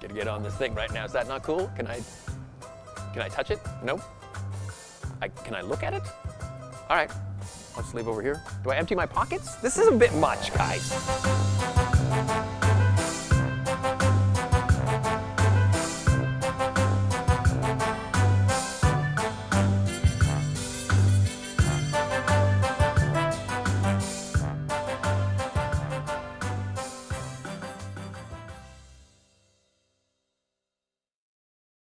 Gonna get on this thing right now. Is that not cool? Can I, can I touch it? Nope. I, can I look at it? All right, I'll just leave over here. Do I empty my pockets? This is a bit much, guys.